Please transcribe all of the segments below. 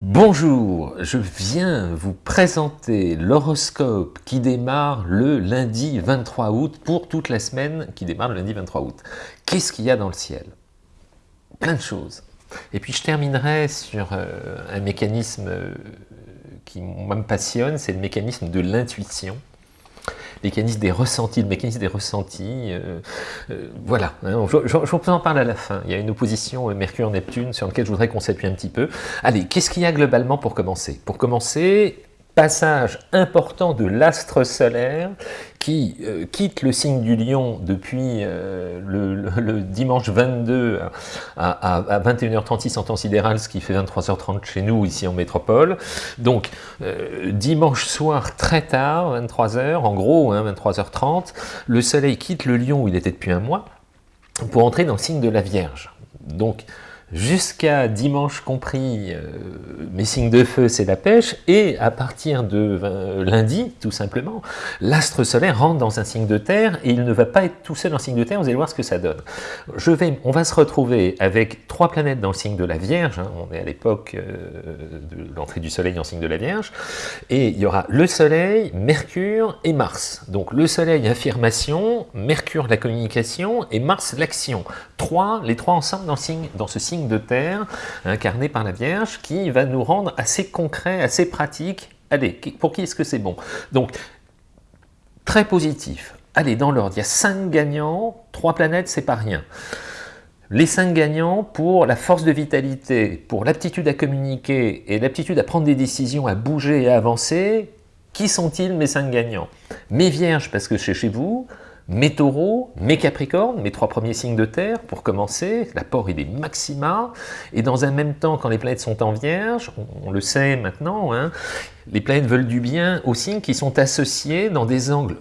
Bonjour, je viens vous présenter l'horoscope qui démarre le lundi 23 août pour toute la semaine qui démarre le lundi 23 août. Qu'est-ce qu'il y a dans le ciel? Plein de choses. Et puis je terminerai sur euh, un mécanisme euh, qui me passionne, c'est le mécanisme de l'intuition mécanisme des ressentis, le mécanisme des ressentis, euh, euh, voilà, hein, je, je, vous en parle à la fin, il y a une opposition euh, Mercure-Neptune sur laquelle je voudrais qu'on s'appuie un petit peu. Allez, qu'est-ce qu'il y a globalement pour commencer? Pour commencer, passage important de l'astre solaire qui euh, quitte le signe du lion depuis euh, le, dimanche 22 à, 21h36 en temps sidéral, ce qui fait 23h30 chez nous, ici en métropole. Donc, euh, dimanche soir, très tard, 23h, en gros, 23h30, hein, le soleil quitte le lion où il était depuis un mois, pour entrer dans le signe de la Vierge. Donc, jusqu'à dimanche compris, euh, mes signes de feu, c'est la pêche, et à partir de euh, lundi, tout simplement, l'astre solaire rentre dans un signe de terre, et il ne va pas être tout seul en signe de terre, vous allez voir ce que ça donne. On va se retrouver avec trois planètes dans le signe de la Vierge, hein, on est à l'époque euh, de l'entrée du soleil en signe de la Vierge, et il y aura le soleil, Mercure et Mars. Donc le soleil, affirmation, Mercure, la communication, et Mars, l'action. Trois, les trois ensemble dans ce signe de terre incarné par la Vierge qui va nous rendre assez concret, assez pratique. Allez, pour qui est-ce que c'est bon? Donc, très positif. Allez, dans l'ordre, il y a cinq gagnants, trois planètes, c'est pas rien. Les cinq gagnants pour la force de vitalité, pour l'aptitude à communiquer et l'aptitude à prendre des décisions, à bouger et à avancer, qui sont-ils mes cinq gagnants? Mes vierges, parce que c'est chez vous, mes taureaux, mes capricornes, mes trois premiers signes de terre, pour commencer, l'apport est des maxima, et dans un même temps, quand les planètes sont en vierge, on, le sait maintenant, hein, les planètes veulent du bien aux signes qui sont associés dans des angles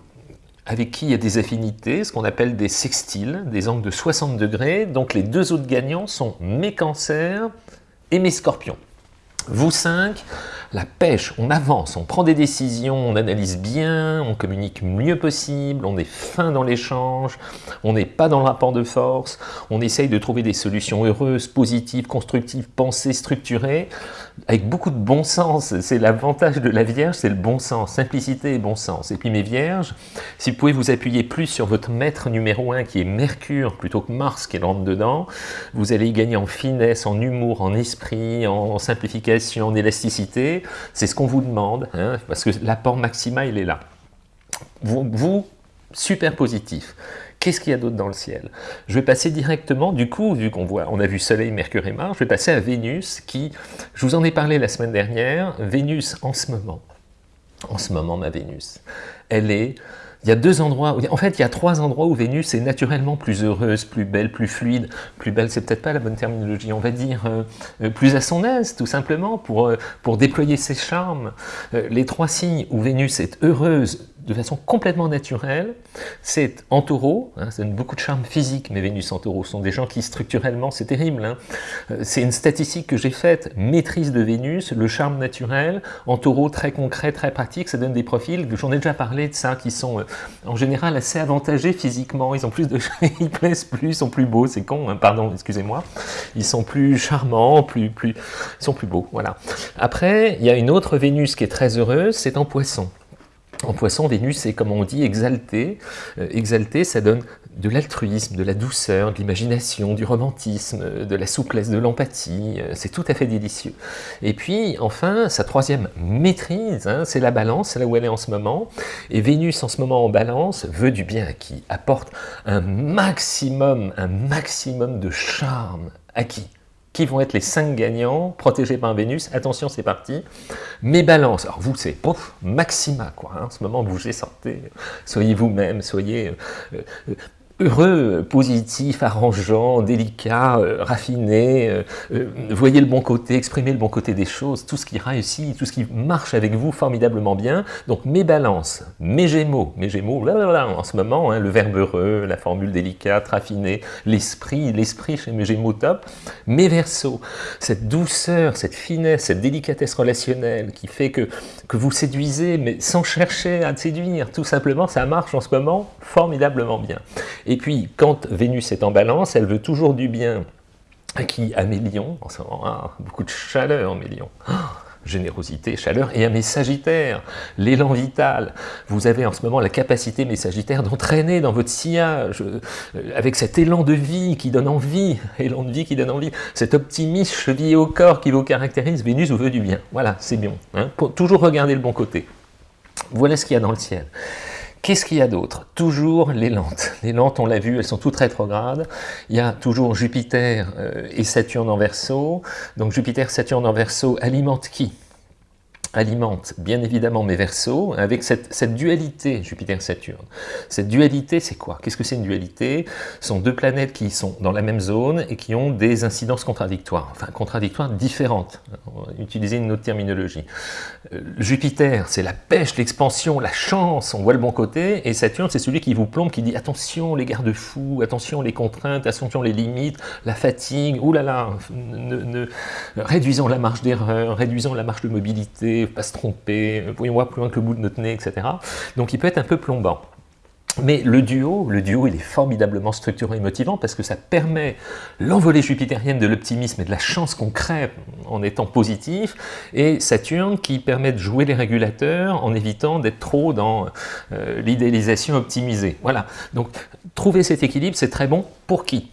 avec qui il y a des affinités, ce qu'on appelle des sextiles, des angles de 60 degrés, donc les deux autres gagnants sont mes cancers et mes scorpions. Vous cinq, la pêche, on avance, on prend des décisions, on analyse bien, on communique mieux possible, on est fin dans l'échange, on n'est pas dans le rapport de force, on essaye de trouver des solutions heureuses, positives, constructives, pensées, structurées, avec beaucoup de bon sens. C'est l'avantage de la Vierge, c'est le bon sens, simplicité et bon sens. Et puis mes Vierges, si vous pouvez vous appuyer plus sur votre maître numéro un qui est Mercure plutôt que Mars qui rentre dedans, vous allez y gagner en finesse, en humour, en esprit, en simplification, en élasticité, c'est ce qu'on vous demande, hein, parce que l'apport maxima, il est là. Vous, super positif. Qu'est-ce qu'il y a d'autre dans le ciel? Je vais passer directement, du coup, vu qu'on voit, on a vu Soleil, Mercure et Mars, je vais passer à Vénus, qui, je vous en ai parlé la semaine dernière, Vénus en ce moment, en ce moment ma Vénus, elle est il y a deux endroits, en fait il y a trois endroits où Vénus est naturellement plus heureuse, plus belle, plus fluide, plus belle c'est peut-être pas la bonne terminologie, on va dire euh, euh, plus à son aise tout simplement pour, euh, pour déployer ses charmes. les trois signes où Vénus est heureuse, de façon complètement naturelle. C'est en taureau, hein, ça donne beaucoup de charme physique, mais Vénus en taureau sont des gens qui structurellement, c'est terrible. Hein. Euh, c'est une statistique que j'ai faite, maîtrise de Vénus, le charme naturel, en taureau très concret, très pratique, ça donne des profils, j'en ai déjà parlé de ça, qui sont euh, en général assez avantagés physiquement, ils ont plus de ils plaisent plus, ils sont plus beaux, c'est con, hein, pardon, excusez-moi, ils sont plus charmants, plus, plus, ils sont plus beaux, voilà. Après, il y a une autre Vénus qui est très heureuse, c'est en poisson. En poisson, Vénus est, comme on dit, exalté. Euh, exalté, ça donne de l'altruisme, de la douceur, de l'imagination, du romantisme, de la souplesse, de l'empathie. Euh, c'est tout à fait délicieux. Et puis, enfin, sa troisième maîtrise, hein, c'est la balance, c'est là où elle est en ce moment. Et Vénus, en ce moment, en balance, veut du bien à qui Apporte un maximum, un maximum de charme à qui qui vont être les 5 gagnants, protégés par Vénus. Attention, c'est parti. Mes balances, alors vous, c'est maxima, quoi. Hein. en ce moment, bougez, sortez, soyez vous-même, soyez euh, euh, heureux, positif, arrangeant, délicat, euh, raffiné, euh, euh, voyez le bon côté, exprimez le bon côté des choses, tout ce qui réussit, tout ce qui marche avec vous formidablement bien. Donc mes balances, mes gémeaux, mes gémeaux, là, en ce moment, hein, le verbe heureux, la formule délicate, raffinée, l'esprit, l'esprit chez mes gémeaux top, mes versos, cette douceur, cette finesse, cette délicatesse relationnelle qui fait que, que vous séduisez, mais sans chercher à séduire, tout simplement, ça marche en ce moment formidablement bien. Et puis, quand Vénus est en balance, elle veut toujours du bien qui, à Mélion, en ce moment, ah, beaucoup de chaleur, Mélion, générosité, chaleur, et à mes sagittaires, l'élan vital. Vous avez en ce moment la capacité, mes sagittaires, d'entraîner dans votre sillage, euh, avec cet élan de vie qui donne envie, élan de vie qui donne envie, cet optimisme chevillé au corps qui vous caractérise, Vénus vous veut du bien. Voilà, c'est bien. Hein, toujours regarder le bon côté. Voilà ce qu'il y a dans le ciel. Qu'est-ce qu'il y a d'autre? Toujours les lentes. Les lentes, on l'a vu, elles sont toutes rétrogrades. Il y a toujours Jupiter euh, et Saturne en verso. Donc Jupiter, Saturne en verso alimente qui? Alimente bien évidemment mes versos avec cette, dualité Jupiter-Saturne. Cette dualité, c'est quoi? Qu'est-ce que c'est une dualité? Ce sont deux planètes qui sont dans la même zone et qui ont des incidences contradictoires, enfin contradictoires différentes. Utiliser une autre terminologie. Euh, Jupiter, c'est la pêche, l'expansion, la chance, on voit le bon côté, et Saturne, c'est celui qui vous plombe, qui dit attention les garde-fous, attention les contraintes, attention les limites, la fatigue, oulala, ne, réduisons la marge d'erreur, réduisons la marge de mobilité, pas se tromper, voir plus loin que le bout de notre nez, etc. Donc il peut être un peu plombant. Mais le duo, le duo, il est formidablement structurant et motivant parce que ça permet l'envolée jupitérienne de l'optimisme et de la chance qu'on crée en étant positif, et Saturne qui permet de jouer les régulateurs en évitant d'être trop dans euh, l'idéalisation optimisée. Voilà, donc trouver cet équilibre, c'est très bon pour qui?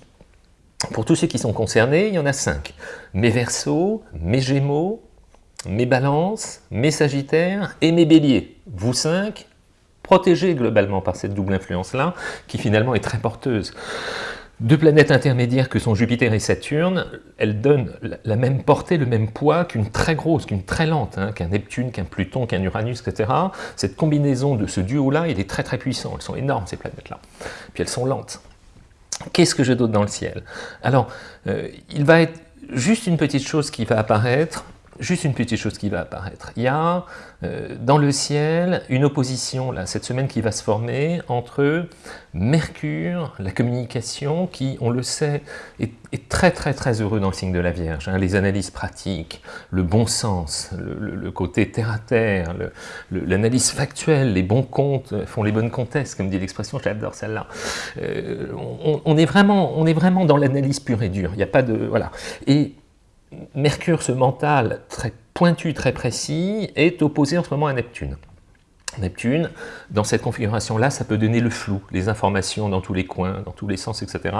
Pour tous ceux qui sont concernés, il y en a cinq. Mes Verseaux, mes Gémeaux, mes balances, mes sagittaires et mes béliers. Vous cinq, protégés globalement par cette double influence-là, qui finalement est très porteuse. Deux planètes intermédiaires que sont Jupiter et Saturne, elles donnent la même portée, le même poids qu'une très grosse, qu'une très lente, hein, qu'un Neptune, qu'un Pluton, qu'un Uranus, etc. Cette combinaison de ce duo-là, il est très très puissant. Elles sont énormes, ces planètes-là. Puis elles sont lentes. Qu'est-ce que j'ai d'autre dans le ciel? Alors, euh, il va être juste une petite chose qui va apparaître, Juste une petite chose qui va apparaître. Il y a euh, dans le ciel une opposition, là, cette semaine, qui va se former entre Mercure, la communication, qui, on le sait, est, très très très heureux dans le signe de la Vierge. Hein. les analyses pratiques, le bon sens, le, côté terre-à-terre, l'analyse factuelle, les bons comptes font les bonnes comtesses, comme dit l'expression, j'adore celle-là. Euh, on, est vraiment, on est vraiment dans l'analyse pure et dure. Il n'y a pas de... Voilà. Et Mercure, ce mental très pointu, très précis, est opposé en ce moment à Neptune. Neptune, dans cette configuration-là, ça peut donner le flou, les informations dans tous les coins, dans tous les sens, etc.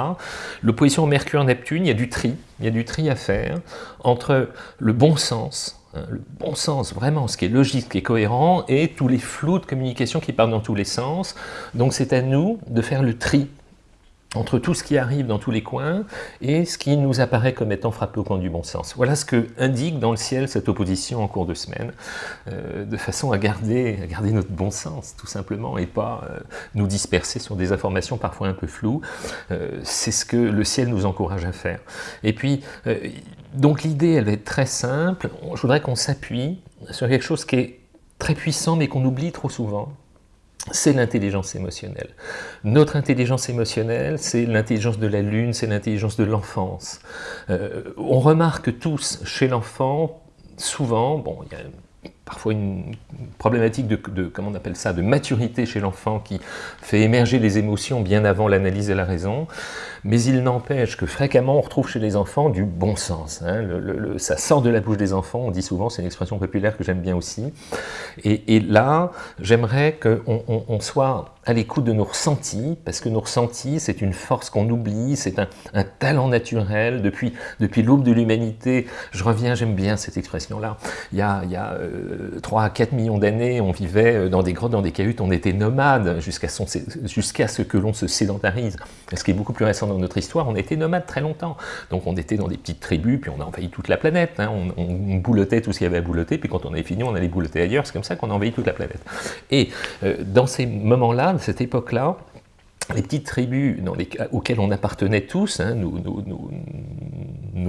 L'opposition Mercure-Neptune, il y a du tri, il y a du tri à faire entre le bon sens, hein, le bon sens, vraiment, ce qui est logique, ce qui est cohérent, et tous les flous de communication qui partent dans tous les sens. Donc c'est à nous de faire le tri entre tout ce qui arrive dans tous les coins et ce qui nous apparaît comme étant frappé au coin du bon sens. Voilà ce que indique dans le ciel cette opposition en cours de semaine, euh, de façon à garder, à garder notre bon sens, tout simplement, et pas euh, nous disperser sur des informations parfois un peu floues. Euh, c'est ce que le ciel nous encourage à faire. Et puis, donc l'idée, elle être très simple. Je voudrais qu'on s'appuie sur quelque chose qui est très puissant, mais qu'on oublie trop souvent, c'est l'intelligence émotionnelle. Notre intelligence émotionnelle, c'est l'intelligence de la lune, c'est l'intelligence de l'enfance. Euh, on remarque tous chez l'enfant, souvent, bon, il y a parfois une problématique de, comment on appelle ça, de maturité chez l'enfant qui fait émerger les émotions bien avant l'analyse et la raison, mais il n'empêche que fréquemment on retrouve chez les enfants du bon sens. Hein. ça sort de la bouche des enfants, on dit souvent, c'est une expression populaire que j'aime bien aussi, et, là, j'aimerais qu'on soit à l'écoute de nos ressentis, parce que nos ressentis, c'est une force qu'on oublie, c'est un, talent naturel. Depuis, depuis l'aube de l'humanité, je reviens, j'aime bien cette expression-là, il y a, a 3 euh, à 4 millions d'années, on vivait euh, dans des grottes, dans des cahutes, on était nomades jusqu'à ce que l'on se sédentarise. Ce qui est beaucoup plus récent dans notre histoire, on était nomades très longtemps. Donc on était dans des petites tribus, puis on a envahi toute la planète. Hein. On, on, boulotait tout ce qu'il y avait à boulotter, puis quand on avait fini, on allait boulotter ailleurs. C'est comme ça qu'on a envahi toute la planète. Et euh, dans ces moments-là, cette époque-là, les petites tribus dans les, auxquelles on appartenait tous, hein, nos,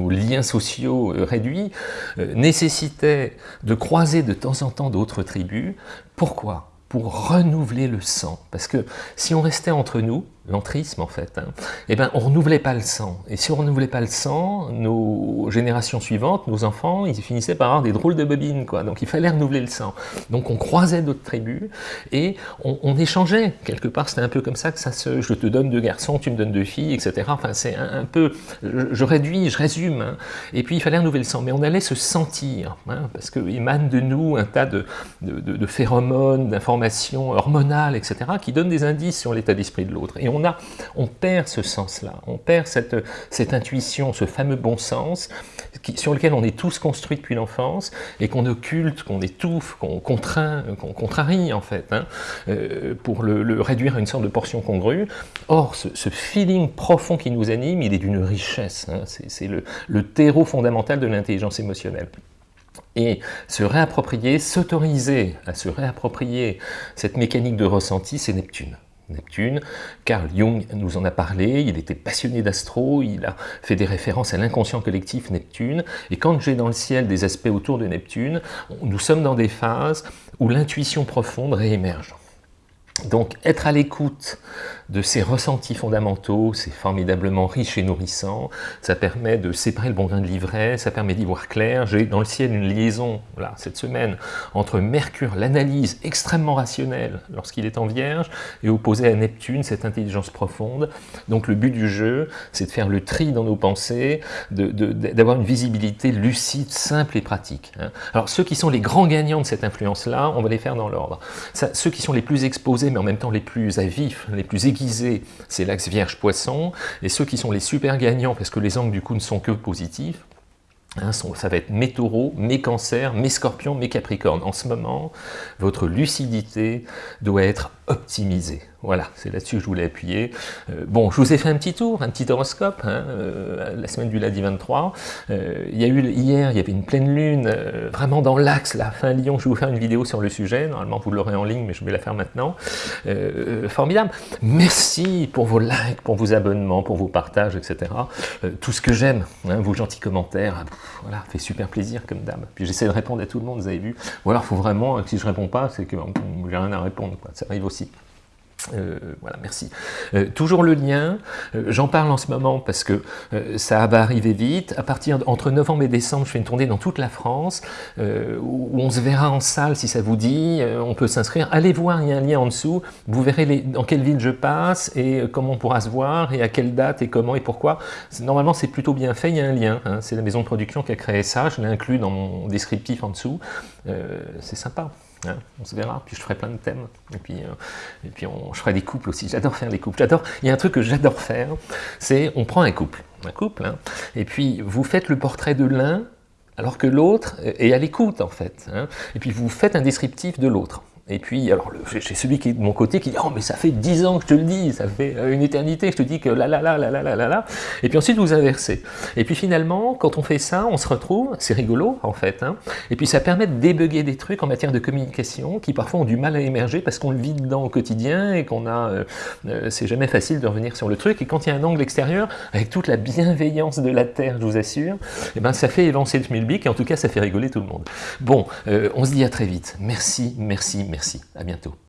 liens sociaux euh, réduits, euh, nécessitaient de croiser de temps en temps d'autres tribus. Pourquoi? Pour renouveler le sang. Parce que si on restait entre nous, l'entrisme en fait, hein, eh ben, on renouvelait pas le sang. Et si on renouvelait pas le sang, nos générations suivantes, nos enfants, ils finissaient par avoir des drôles de bobines, quoi. Donc il fallait renouveler le sang. Donc on croisait d'autres tribus et on, échangeait. Quelque part, c'était un peu comme ça que ça se... Je te donne deux garçons, tu me donnes deux filles, etc. Enfin, c'est un, peu... Je, réduis, je résume. Hein. Et puis il fallait renouveler le sang. Mais on allait se sentir, hein, parce qu'il émane de nous un tas de, de, phéromones, d'informations hormonales, etc., qui donnent des indices sur l'état d'esprit de l'autre. On perd ce sens-là, on perd cette, intuition, ce fameux bon sens, sur lequel on est tous construits depuis l'enfance, et qu'on occulte, qu'on étouffe, qu'on contraint, qu'on contrarie en fait, hein, euh, pour le, réduire à une sorte de portion congrue. Or, ce, feeling profond qui nous anime, il est d'une richesse, hein, c'est le, le terreau fondamental de l'intelligence émotionnelle et se réapproprier, s'autoriser à se réapproprier cette mécanique de ressenti, c'est Neptune. Neptune. Carl Jung nous en a parlé, il était passionné d'astro, il a fait des références à l'inconscient collectif Neptune, et quand j'ai dans le ciel des aspects autour de Neptune, nous sommes dans des phases où l'intuition profonde réémerge. Donc être à l'écoute de ces ressentis fondamentaux, c'est formidablement riche et nourrissant, ça permet de séparer le bon grain de l'ivraie, ça permet d'y voir clair. J'ai dans le ciel une liaison, là, cette semaine, entre Mercure, l'analyse extrêmement rationnelle lorsqu'il est en Vierge, et opposé à Neptune, cette intelligence profonde. Donc le but du jeu, c'est de faire le tri dans nos pensées, d'avoir une visibilité lucide, simple et pratique. Hein. Alors ceux qui sont les grands gagnants de cette influence-là, on va les faire dans l'ordre. Ceux qui sont les plus exposés, mais en même temps les plus à vif, les plus c'est l'axe Vierge-Poisson, et ceux qui sont les super gagnants, parce que les angles du coup ne sont que positifs, hein, ça va être mes taureaux, mes cancers, mes scorpions, mes capricornes. En ce moment, votre lucidité doit être optimisée. Voilà, c'est là-dessus que je voulais appuyer. Euh, bon, je vous ai fait un petit tour, un petit horoscope, hein, euh, la semaine du lundi 23. Euh, il y a eu hier, il y avait une pleine lune, vraiment dans l'axe, la fin Lyon. Je vais vous faire une vidéo sur le sujet. Normalement, vous l'aurez en ligne, mais je vais la faire maintenant. formidable. Merci pour vos likes, pour vos abonnements, pour vos partages, etc. tout ce que j'aime, hein, vos gentils commentaires, voilà, fait super plaisir comme dame. Puis j'essaie de répondre à tout le monde, vous avez vu. Ou alors, il faut vraiment, si je réponds pas, c'est que j'ai rien à répondre. Ça arrive aussi. Euh, voilà, merci. Euh, toujours le lien, euh, j'en parle en ce moment parce que ça va arriver vite. À partir entre novembre et décembre, je fais une tournée dans toute la France où on se verra en salle si ça vous dit. on peut s'inscrire. Allez voir, il y a un lien en dessous. Vous verrez dans quelle ville je passe et comment on pourra se voir et à quelle date et comment et pourquoi. Normalement, c'est plutôt bien fait. Il y a un lien. Hein. C'est la maison de production qui a créé ça. Je l'ai inclus dans mon descriptif en dessous. c'est sympa. Hein, on se verra, puis je ferai plein de thèmes, et puis, euh, on, je des couples aussi, j'adore faire des couples, j'adore, il y a un truc que j'adore faire, c'est on prend un couple, un couple, hein, et puis vous faites le portrait de l'un, alors que l'autre est à l'écoute en fait, hein, et puis vous faites un descriptif de l'autre. Et puis, alors, j'ai celui qui est de mon côté qui dit « Oh, mais ça fait dix ans que je te le dis, ça fait euh, une éternité que je te dis que là, là, là, là, là, là, là, là. » Et puis ensuite, vous inversez. Et puis finalement, quand on fait ça, on se retrouve, c'est rigolo, en fait, hein, et puis ça permet de débugger des trucs en matière de communication qui parfois ont du mal à émerger parce qu'on le vit dedans au quotidien et qu'on a... Euh, euh, c'est jamais facile de revenir sur le truc. Et quand il y a un angle extérieur, avec toute la bienveillance de la Terre, je vous assure, eh ben, ça fait évancer le schmilblick et en tout cas, ça fait rigoler tout le monde. Bon, on se dit à très vite. Merci, merci, merci. Merci, à bientôt.